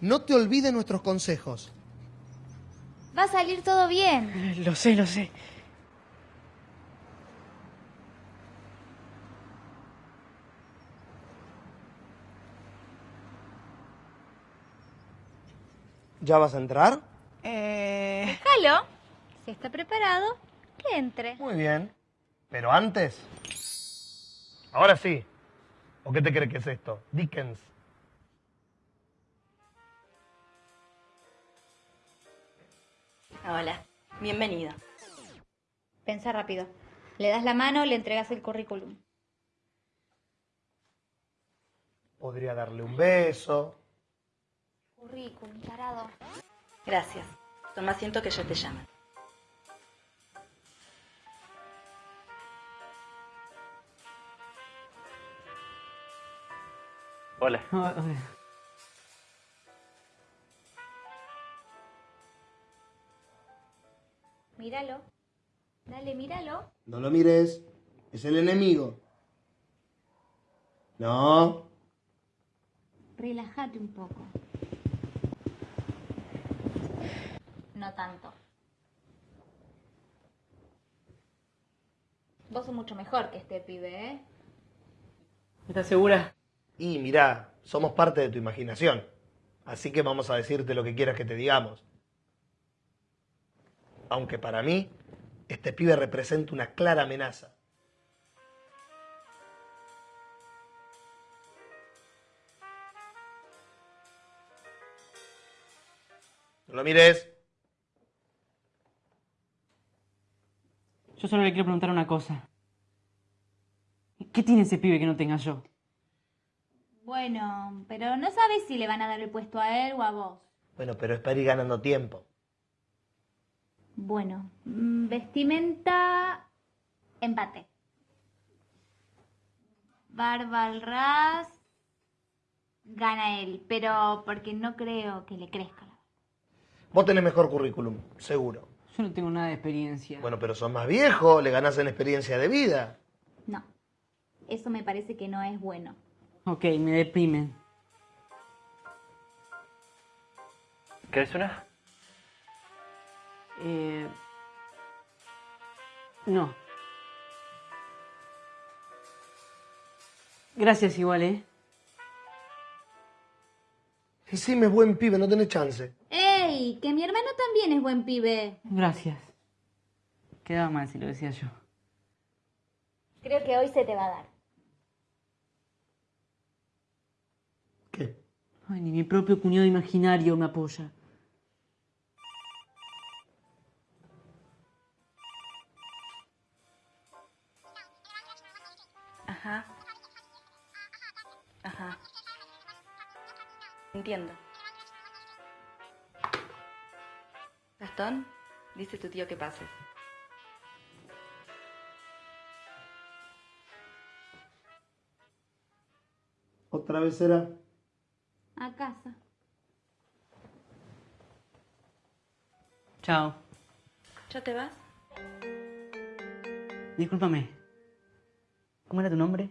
No te olvides nuestros consejos. Va a salir todo bien. Lo sé, lo sé. ¿Ya vas a entrar? Eh... Déjalo. Si está preparado, que entre. Muy bien. Pero antes... Ahora sí. ¿O qué te crees que es esto? Dickens. Hola, bienvenido. Pensa rápido. Le das la mano, le entregas el currículum. Podría darle un beso. Currículum, tarado. Gracias. Toma asiento que yo te llamo. Hola. Míralo. Dale, míralo. No lo mires. Es el enemigo. No. Relájate un poco. No tanto. Vos sos mucho mejor que este pibe, ¿eh? ¿Estás segura? Y mirá, somos parte de tu imaginación. Así que vamos a decirte lo que quieras que te digamos. Aunque para mí, este pibe representa una clara amenaza. No lo mires. Yo solo le quiero preguntar una cosa. ¿Qué tiene ese pibe que no tenga yo? Bueno, pero no sabes si le van a dar el puesto a él o a vos. Bueno, pero es para ir ganando tiempo. Bueno, mm, vestimenta, empate. Barba al ras, gana él, pero porque no creo que le crezca. Vos tenés mejor currículum, seguro. Yo no tengo nada de experiencia. Bueno, pero sos más viejo, le ganás en experiencia de vida. No, eso me parece que no es bueno. Ok, me deprimen. ¿Querés una? Eh... No. Gracias igual, ¿eh? Y sí, me es buen pibe, no tenés chance. ¡Ey! Que mi hermano también es buen pibe. Gracias. Quedaba mal si lo decía yo. Creo que hoy se te va a dar. ¿Qué? Ay, ni mi propio cuñado imaginario me apoya. Ajá. Ajá. Entiendo. Gastón, dice tu tío que pases. ¿Otra vez será? A casa. Chao. ¿Ya te vas? Discúlpame. ¿Cómo era tu nombre?